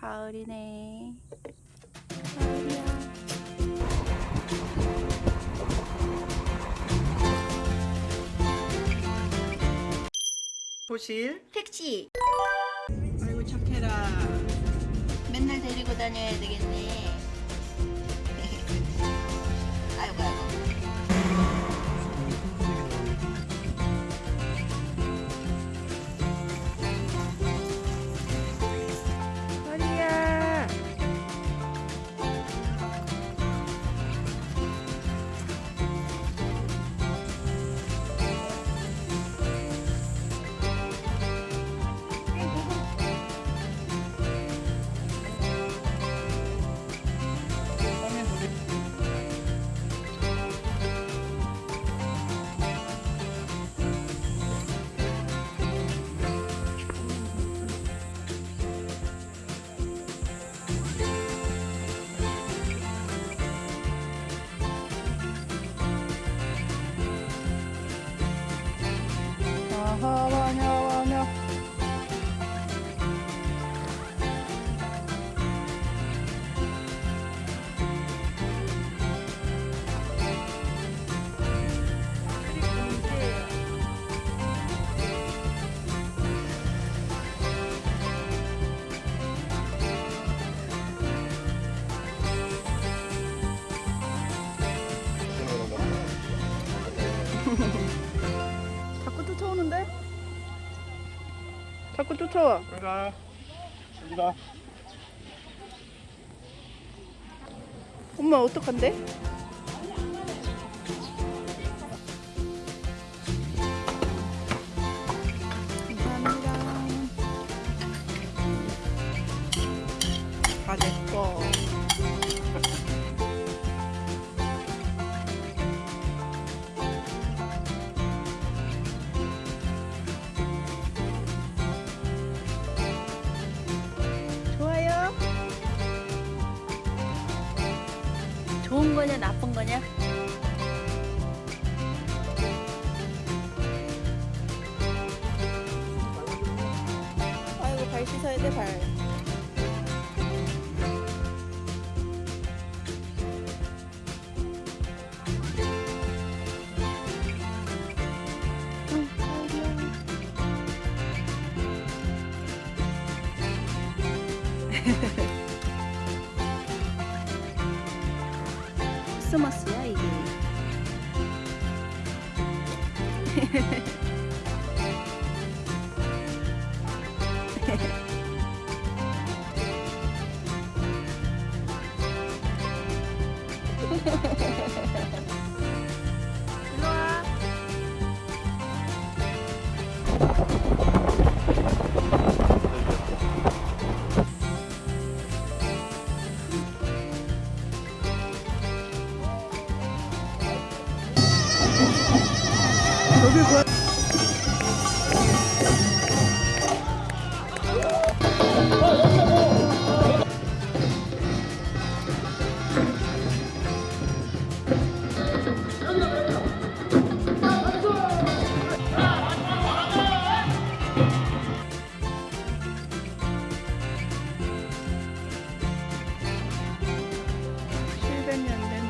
가을이네. 가을이야. 보실 택시 아이고 착해라 맨날 데리고 다녀야 되겠네. 쫓아오는데? 자꾸 쫓아와. 여기가 여기가 엄마 어떡한데? 감사합니다. 다 내꺼. 좋은 거냐 나쁜 거냐? 아이고 발 씻어야 돼 발. 응, 아이고야. 크리스 마스야 이게. 일로 와. 여기 뭐야? 칠백 년된